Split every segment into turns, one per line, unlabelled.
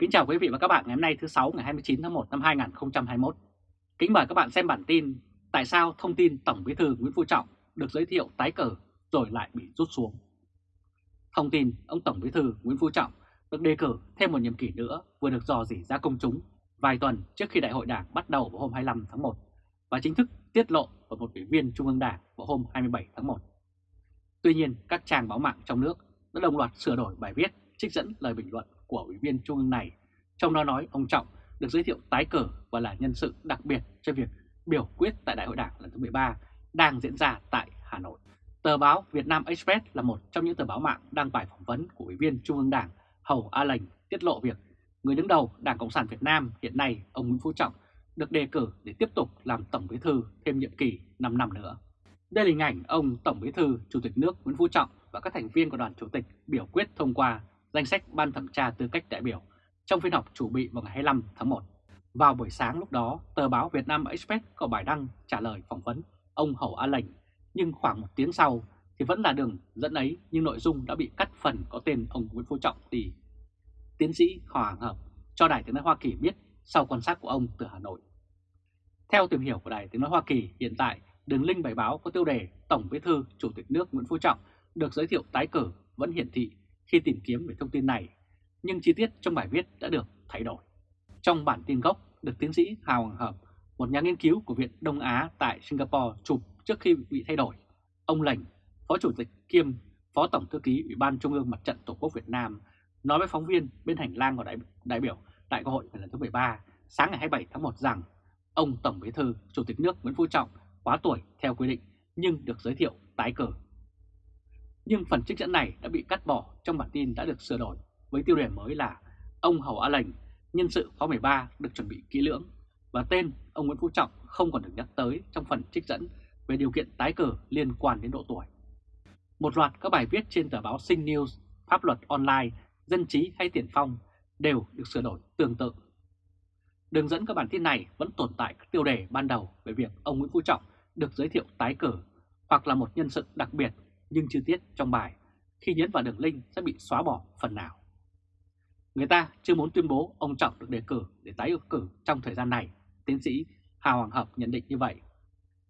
Kính chào quý vị và các bạn ngày hôm nay thứ 6 ngày 29 tháng 1 năm 2021. Kính mời các bạn xem bản tin Tại sao thông tin Tổng Bí thư Nguyễn Phú Trọng được giới thiệu tái cử rồi lại bị rút xuống. Thông tin ông Tổng Bí thư Nguyễn Phú Trọng được đề cử thêm một nhiệm kỳ nữa vừa được dò dỉ ra công chúng vài tuần trước khi đại hội đảng bắt đầu vào hôm 25 tháng 1 và chính thức tiết lộ vào một ủy viên Trung ương Đảng vào hôm 27 tháng 1. Tuy nhiên, các trang báo mạng trong nước đã đồng loạt sửa đổi bài viết trích dẫn lời bình luận của Ủy viên Trung ương này, trong đó nói ông Trọng được giới thiệu tái cử và là nhân sự đặc biệt cho việc biểu quyết tại Đại hội Đảng lần thứ 13 đang diễn ra tại Hà Nội. Tờ báo Việt Nam Express là một trong những tờ báo mạng đăng bài phỏng vấn của Ủy viên Trung ương Đảng Hầu A Lành tiết lộ việc người đứng đầu Đảng Cộng sản Việt Nam hiện nay ông Nguyễn Phú Trọng được đề cử để tiếp tục làm Tổng Bí thư thêm nhiệm kỳ 5 năm nữa. Đây là hình ảnh ông Tổng Bí thư Chủ tịch nước Nguyễn Phú Trọng và các thành viên của đoàn chủ tịch biểu quyết thông qua danh sách ban thẩm tra tư cách đại biểu trong phiên họp chủ bị vào ngày 25 tháng 1. Vào buổi sáng lúc đó, tờ báo Việt Nam Express có bài đăng trả lời phỏng vấn ông Hậu A Lệnh, nhưng khoảng một tiếng sau thì vẫn là đường dẫn ấy nhưng nội dung đã bị cắt phần có tên ông Nguyễn Phú Trọng đi. Tiến sĩ Hoàng Hợp cho Đài Tiếng Nói Hoa Kỳ biết sau quan sát của ông từ Hà Nội. Theo tìm hiểu của Đài Tiếng Nói Hoa Kỳ, hiện tại đường link bài báo có tiêu đề Tổng Bí thư Chủ tịch nước Nguyễn Phú Trọng được giới thiệu tái cử vẫn hiển thị khi tìm kiếm về thông tin này, nhưng chi tiết trong bài viết đã được thay đổi. Trong bản tin gốc được tiến sĩ Hào Hoàng Hợp, một nhà nghiên cứu của Viện Đông Á tại Singapore chụp trước khi bị thay đổi, ông Lệnh, Phó Chủ tịch kiêm Phó Tổng Thư ký Ủy ban Trung ương Mặt trận Tổ quốc Việt Nam, nói với phóng viên bên hành lang của đại, đại biểu Đại hội lần thứ 13 sáng ngày 27 tháng 1 rằng ông Tổng Bí thư Chủ tịch nước Nguyễn Phú Trọng quá tuổi theo quy định nhưng được giới thiệu tái cử nhưng phần trích dẫn này đã bị cắt bỏ trong bản tin đã được sửa đổi với tiêu đề mới là ông Hầu A Lệnh, nhân sự khóa 13 được chuẩn bị kỹ lưỡng và tên ông Nguyễn Phú Trọng không còn được nhắc tới trong phần trích dẫn về điều kiện tái cử liên quan đến độ tuổi. Một loạt các bài viết trên tờ báo Sinh News, Pháp luật online, Dân trí hay Tiền Phong đều được sửa đổi tương tự. Đường dẫn các bản tin này vẫn tồn tại các tiêu đề ban đầu về việc ông Nguyễn Phú Trọng được giới thiệu tái cử hoặc là một nhân sự đặc biệt nhưng chi tiết trong bài khi nhấn vào đường link sẽ bị xóa bỏ phần nào. Người ta chưa muốn tuyên bố ông Trọng được đề cử để tái ứng cử trong thời gian này, tiến sĩ Hà Hoàng Hợp nhận định như vậy.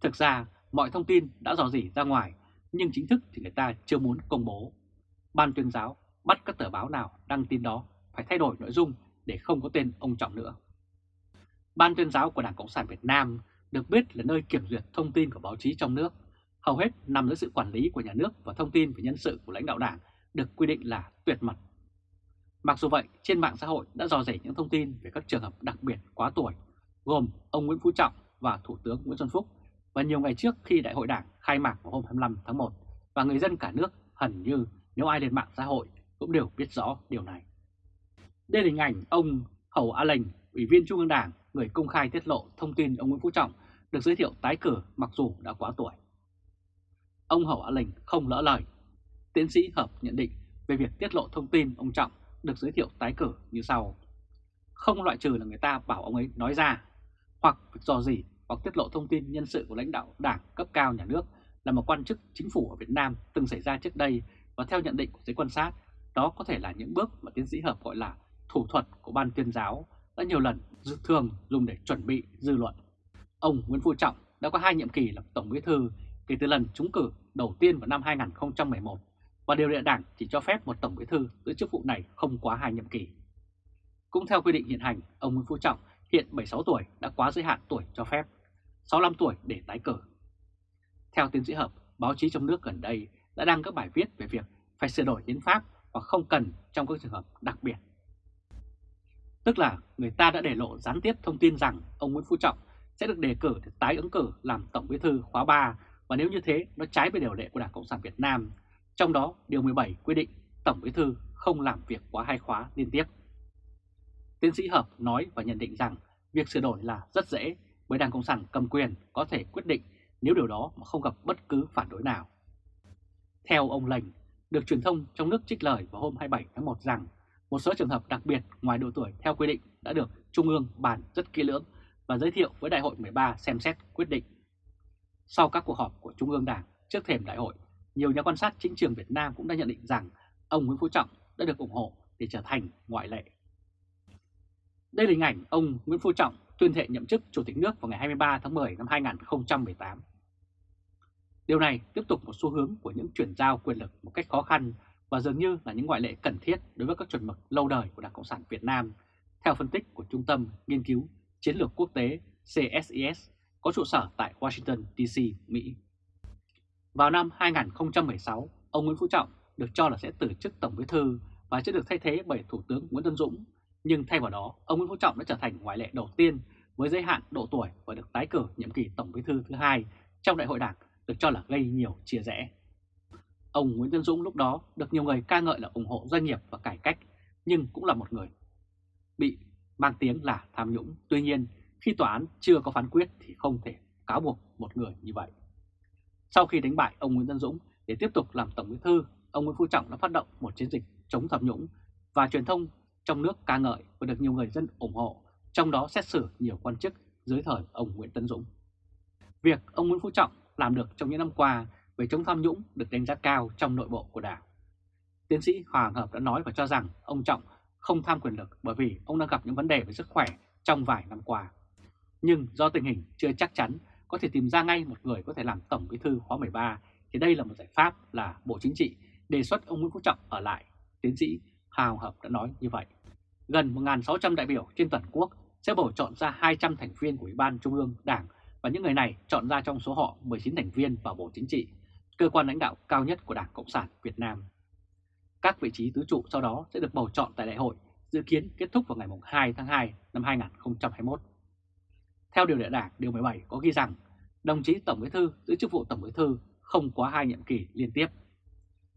Thực ra, mọi thông tin đã dò dỉ ra ngoài, nhưng chính thức thì người ta chưa muốn công bố. Ban tuyên giáo bắt các tờ báo nào đăng tin đó phải thay đổi nội dung để không có tên ông Trọng nữa. Ban tuyên giáo của Đảng Cộng sản Việt Nam được biết là nơi kiểm duyệt thông tin của báo chí trong nước hầu hết nằm dưới sự quản lý của nhà nước và thông tin về nhân sự của lãnh đạo đảng được quy định là tuyệt mật. Mặc dù vậy, trên mạng xã hội đã dò dỉ những thông tin về các trường hợp đặc biệt quá tuổi, gồm ông Nguyễn Phú Trọng và Thủ tướng Nguyễn Xuân Phúc, và nhiều ngày trước khi đại hội đảng khai mạc vào hôm 25 tháng 1, và người dân cả nước hẳn như nếu ai lên mạng xã hội cũng đều biết rõ điều này. Đây là hình ảnh ông Hầu A Lệnh, Ủy viên Trung ương Đảng, người công khai tiết lộ thông tin ông Nguyễn Phú Trọng được giới thiệu tái cử mặc dù đã quá tuổi ông Hậu Á linh không lỡ lời. Tiến sĩ Hợp nhận định về việc tiết lộ thông tin ông Trọng được giới thiệu tái cử như sau. Không loại trừ là người ta bảo ông ấy nói ra, hoặc do gì hoặc tiết lộ thông tin nhân sự của lãnh đạo đảng cấp cao nhà nước là một quan chức chính phủ ở Việt Nam từng xảy ra trước đây và theo nhận định của giới quan sát, đó có thể là những bước mà tiến sĩ Hợp gọi là thủ thuật của ban tuyên giáo đã nhiều lần thường dùng để chuẩn bị dư luận. Ông Nguyễn Phú Trọng đã có hai nhiệm kỳ làm Tổng Bí Thư kể từ lần trúng cử đầu tiên vào năm 2011 và điều lệ đảng chỉ cho phép một tổng bí thư giữ chức vụ này không quá hai nhiệm kỳ. Cũng theo quy định hiện hành, ông Nguyễn Phú Trọng hiện 76 tuổi đã quá giới hạn tuổi cho phép, 65 tuổi để tái cử. Theo tiến sĩ Hợp, báo chí trong nước gần đây đã đăng các bài viết về việc phải sửa đổi hiến pháp và không cần trong các trường hợp đặc biệt. Tức là người ta đã để lộ gián tiếp thông tin rằng ông Nguyễn Phú Trọng sẽ được đề cử để tái ứng cử làm Tổng Bí thư khóa 3 và nếu như thế, nó trái với điều lệ của Đảng Cộng sản Việt Nam. Trong đó, Điều 17 quy định Tổng Bí Thư không làm việc quá hai khóa liên tiếp. Tiến sĩ Hợp nói và nhận định rằng việc sửa đổi là rất dễ bởi Đảng Cộng sản cầm quyền có thể quyết định nếu điều đó mà không gặp bất cứ phản đối nào. Theo ông lành, được truyền thông trong nước trích lời vào hôm 27 tháng 1 rằng một số trường hợp đặc biệt ngoài độ tuổi theo quy định đã được Trung ương bàn rất kỹ lưỡng và giới thiệu với Đại hội 13 xem xét quyết định. Sau các cuộc họp của Trung ương Đảng trước thềm đại hội, nhiều nhà quan sát chính trường Việt Nam cũng đã nhận định rằng ông Nguyễn Phú Trọng đã được ủng hộ để trở thành ngoại lệ. Đây là hình ảnh ông Nguyễn Phú Trọng tuyên thệ nhậm chức Chủ tịch nước vào ngày 23 tháng 10 năm 2018. Điều này tiếp tục một xu hướng của những chuyển giao quyền lực một cách khó khăn và dường như là những ngoại lệ cần thiết đối với các chuẩn mực lâu đời của Đảng Cộng sản Việt Nam, theo phân tích của Trung tâm Nghiên cứu Chiến lược Quốc tế CSIS có trụ sở tại Washington, D.C., Mỹ. Vào năm 2016, ông Nguyễn Phú Trọng được cho là sẽ từ chức Tổng Bí thư và sẽ được thay thế bởi Thủ tướng Nguyễn Tân Dũng, nhưng thay vào đó, ông Nguyễn Phú Trọng đã trở thành ngoại lệ đầu tiên với giới hạn độ tuổi và được tái cử nhiệm kỳ Tổng Bí thư thứ hai trong Đại hội Đảng được cho là gây nhiều chia rẽ. Ông Nguyễn Tân Dũng lúc đó được nhiều người ca ngợi là ủng hộ doanh nghiệp và cải cách, nhưng cũng là một người bị mang tiếng là tham nhũng. Tuy nhiên, khi tòa án chưa có phán quyết thì không thể cáo buộc một người như vậy. Sau khi đánh bại ông Nguyễn Tân Dũng để tiếp tục làm Tổng Bí thư, ông Nguyễn Phú Trọng đã phát động một chiến dịch chống tham nhũng và truyền thông trong nước ca ngợi và được nhiều người dân ủng hộ, trong đó xét xử nhiều quan chức dưới thời ông Nguyễn Tân Dũng. Việc ông Nguyễn Phú Trọng làm được trong những năm qua về chống tham nhũng được đánh giá cao trong nội bộ của Đảng. Tiến sĩ Hoàng Hợp đã nói và cho rằng ông Trọng không tham quyền lực bởi vì ông đang gặp những vấn đề về sức khỏe trong vài năm qua. Nhưng do tình hình chưa chắc chắn có thể tìm ra ngay một người có thể làm Tổng Bí thư khóa 13 thì đây là một giải pháp là Bộ Chính trị đề xuất ông Nguyễn Phú Trọng ở lại. Tiến sĩ Hào Hợp đã nói như vậy. Gần 1.600 đại biểu trên toàn quốc sẽ bầu chọn ra 200 thành viên của Ủy ban Trung ương Đảng và những người này chọn ra trong số họ 19 thành viên vào Bộ Chính trị, cơ quan lãnh đạo cao nhất của Đảng Cộng sản Việt Nam. Các vị trí tứ trụ sau đó sẽ được bầu chọn tại đại hội, dự kiến kết thúc vào ngày 2 tháng 2 năm 2021. Theo điều lệ đảng điều 17 có ghi rằng đồng chí Tổng Bí thư giữ chức vụ Tổng Bí thư không quá hai nhiệm kỳ liên tiếp.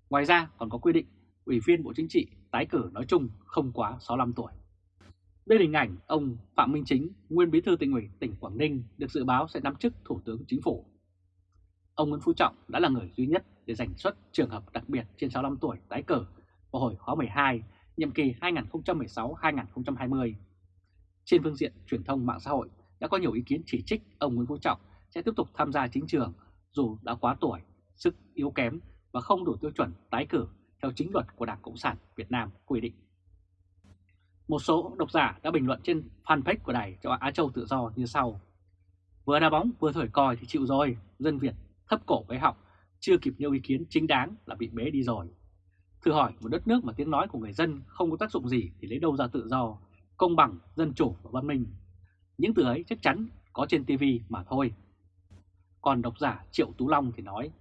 Ngoài ra còn có quy định Ủy viên Bộ Chính trị tái cử nói chung không quá 65 tuổi. Đây là hình ảnh ông Phạm Minh Chính, nguyên bí thư tỉnh ủy tỉnh Quảng Ninh được dự báo sẽ nắm chức Thủ tướng Chính phủ. Ông Nguyễn Phú Trọng đã là người duy nhất để giành xuất trường hợp đặc biệt trên 65 tuổi tái cử vào hồi khóa 12, nhiệm kỳ 2016-2020. Trên phương diện truyền thông mạng xã hội đã có nhiều ý kiến chỉ trích ông Nguyễn Phú Trọng sẽ tiếp tục tham gia chính trường dù đã quá tuổi, sức yếu kém và không đủ tiêu chuẩn tái cử theo chính luật của Đảng Cộng sản Việt Nam quy định. Một số độc giả đã bình luận trên fanpage của đài cho Á Châu Tự Do như sau. Vừa đá bóng vừa thổi còi thì chịu rồi, dân Việt thấp cổ với họng, chưa kịp nêu ý kiến chính đáng là bị bế đi rồi. Thử hỏi một đất nước mà tiếng nói của người dân không có tác dụng gì thì lấy đâu ra tự do, công bằng, dân chủ và văn minh. Những từ ấy chắc chắn có trên TV mà thôi. Còn độc giả Triệu Tú Long thì nói,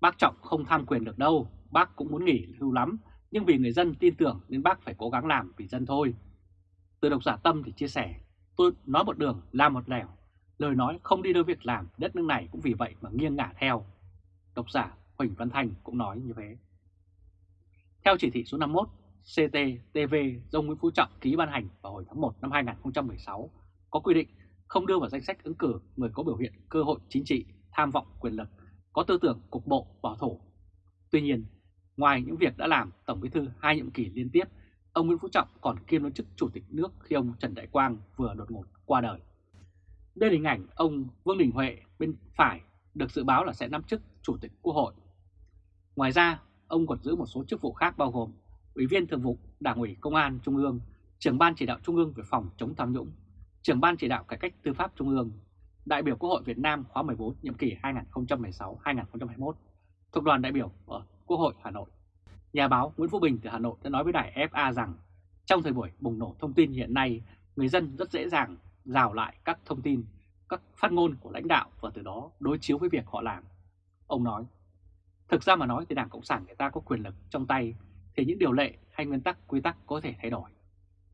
bác Trọng không tham quyền được đâu, bác cũng muốn nghỉ hưu lắm, nhưng vì người dân tin tưởng nên bác phải cố gắng làm vì dân thôi. Từ độc giả Tâm thì chia sẻ, tôi nói một đường, làm một lẻo, lời nói không đi đôi việc làm, đất nước này cũng vì vậy mà nghiêng ngả theo. Độc giả Huỳnh Văn Thành cũng nói như thế. Theo chỉ thị số 51, CTTV do Nguyễn Phú Trọng ký ban hành vào hồi tháng 1 năm 2016 có quy định không đưa vào danh sách ứng cử người có biểu hiện cơ hội chính trị, tham vọng quyền lực, có tư tưởng cục bộ, bảo thủ. Tuy nhiên, ngoài những việc đã làm Tổng Bí thư hai nhiệm kỳ liên tiếp, ông Nguyễn Phú Trọng còn kiêm luôn chức Chủ tịch nước khi ông Trần Đại Quang vừa đột ngột qua đời. Đây là hình ảnh ông Vương Đình Huệ bên phải được dự báo là sẽ nắm chức Chủ tịch Quốc hội. Ngoài ra, ông còn giữ một số chức vụ khác bao gồm Ủy viên Thường vụ Đảng ủy Công an Trung ương, Trưởng ban chỉ đạo Trung ương về phòng chống tham nhũng, Trưởng ban chỉ đạo cải cách tư pháp Trung ương, đại biểu Quốc hội Việt Nam khóa 14 nhiệm kỳ 2016-2021, thuộc đoàn đại biểu ở Quốc hội Hà Nội. Nhà báo Nguyễn Phú Bình từ Hà Nội đã nói với đài FA rằng trong thời buổi bùng nổ thông tin hiện nay, người dân rất dễ dàng rào lại các thông tin, các phát ngôn của lãnh đạo và từ đó đối chiếu với việc họ làm. Ông nói, thực ra mà nói thì Đảng Cộng sản người ta có quyền lực trong tay thì những điều lệ hay nguyên tắc quy tắc có thể thay đổi.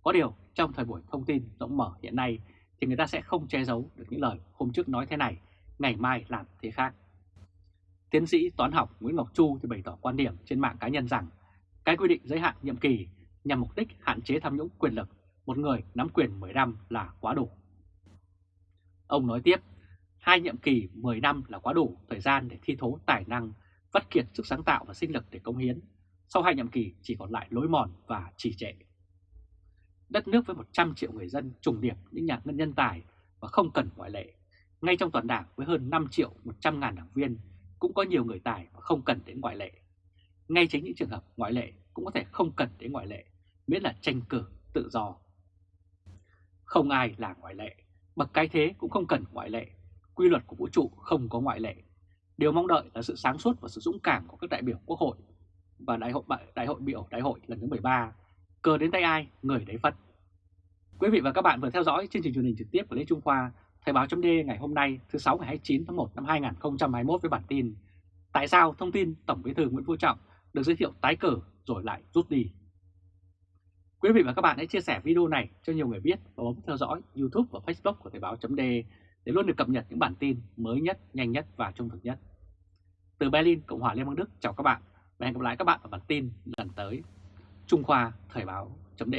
Có điều trong thời buổi thông tin rộng mở hiện nay thì người ta sẽ không che giấu được những lời hôm trước nói thế này, ngày mai làm thế khác. Tiến sĩ toán học Nguyễn Ngọc Chu thì bày tỏ quan điểm trên mạng cá nhân rằng cái quy định giới hạn nhiệm kỳ nhằm mục đích hạn chế tham nhũng quyền lực một người nắm quyền 10 năm là quá đủ. Ông nói tiếp, hai nhiệm kỳ 10 năm là quá đủ thời gian để thi thố tài năng, vắt kiệt sức sáng tạo và sinh lực để công hiến. Sau hai nhiệm kỳ chỉ còn lại lối mòn và trì trệ. Đất nước với 100 triệu người dân trùng điệp những nhà ngân nhân tài và không cần ngoại lệ. Ngay trong toàn đảng với hơn 5 triệu 100 ngàn đảng viên cũng có nhiều người tài và không cần đến ngoại lệ. Ngay chính những trường hợp ngoại lệ cũng có thể không cần đến ngoại lệ, miễn là tranh cử tự do. Không ai là ngoại lệ, bậc cái thế cũng không cần ngoại lệ, quy luật của vũ trụ không có ngoại lệ. Điều mong đợi là sự sáng suốt và sự dũng cảm của các đại biểu quốc hội và đại hội đại hội biểu đại hội lần thứ 13, cờ đến tay ai, người đấy phật. Quý vị và các bạn vừa theo dõi chương trình truyền hình trực tiếp của Lê Trung Khoa, Thời báo chấm ngày hôm nay thứ 6 ngày 29 tháng 1 năm 2021 với bản tin Tại sao thông tin Tổng Bí thư Nguyễn Phú Trọng được giới thiệu tái cử rồi lại rút đi? Quý vị và các bạn hãy chia sẻ video này cho nhiều người biết và bấm theo dõi YouTube và Facebook của Thời báo chấm để luôn được cập nhật những bản tin mới nhất, nhanh nhất và trung thực nhất. Từ Berlin, Cộng hòa Liên bang Đức chào các bạn và hẹn gặp lại các bạn ở bản tin lần tới. Trung Khoa Thời báo chấm